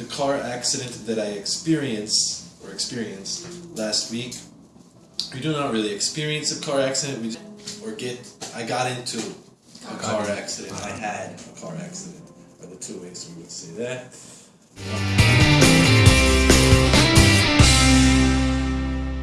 the car accident that I experienced or experienced last week. We do not really experience a car accident. We or get. I got into a car accident. I had a car accident. Are the two ways we would say that.